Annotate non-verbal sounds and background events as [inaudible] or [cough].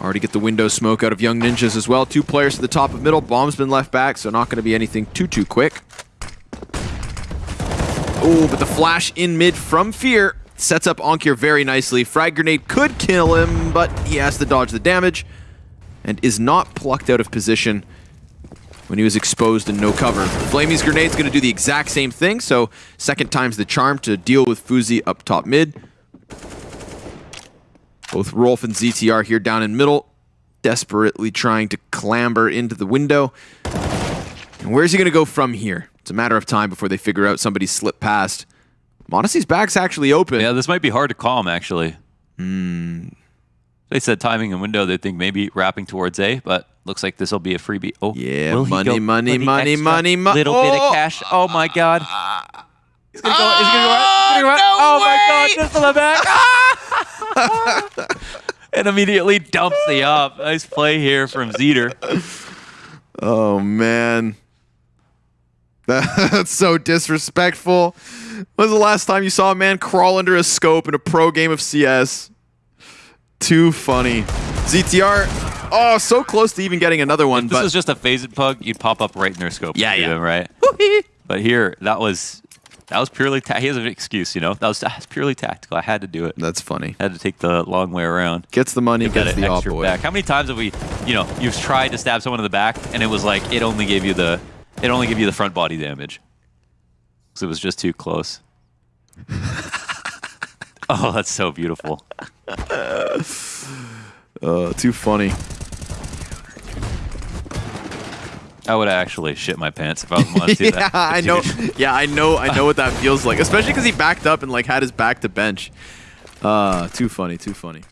Already get the window smoke out of Young Ninjas as well. Two players to the top of middle. Bomb's been left back, so not going to be anything too, too quick. Oh, but the flash in mid from Fear sets up Onkir very nicely. Frag Grenade could kill him, but he has to dodge the damage and is not plucked out of position when he was exposed and no cover. Flamey's Grenade's going to do the exact same thing, so second time's the charm to deal with Fuzi up top mid. Both Rolf and ZTR here down in middle, desperately trying to clamber into the window. And where's he going to go from here? It's a matter of time before they figure out somebody slipped past. m0NESY's back's actually open. Yeah, this might be hard to calm, actually. Hmm. They said timing and window, they think maybe wrapping towards A, but looks like this will be a freebie. Oh, Yeah, money, go money, money, money, mo- Little bit Oh! of cash. Oh my god. He's gonna go. He's gonna go. Ah, He's gonna go. no oh my god! Just to the back. [laughs] and immediately dumps the up. Nice play here from ZTR. Oh, man. [laughs] That's so disrespectful. When was the last time you saw a man crawl under a scope in a pro game of CS? Too funny. ZTR, oh, so close to even getting another one, This but is just a phased pug. You'd pop up right in their scope. Yeah, yeah. him, right. But here, that was that was purely. Ta- he has an excuse, you know. That was, that was purely tactical. I had to do it. that's funny. I had to take the long way around. Gets the money, gets the extra away. back. How many times have we, you know, you've tried to stab someone in the back and it was like it only gave you the, it only gave you the front body damage, because it was just too close. [laughs] oh, that's so beautiful. [laughs] Uh, too funny. I would actually shit my pants if I was to do yeah, that. I know. [laughs] Yeah, I know. I know what that feels like, especially because he backed up and like had his back to bench. Uh, too funny. Too funny.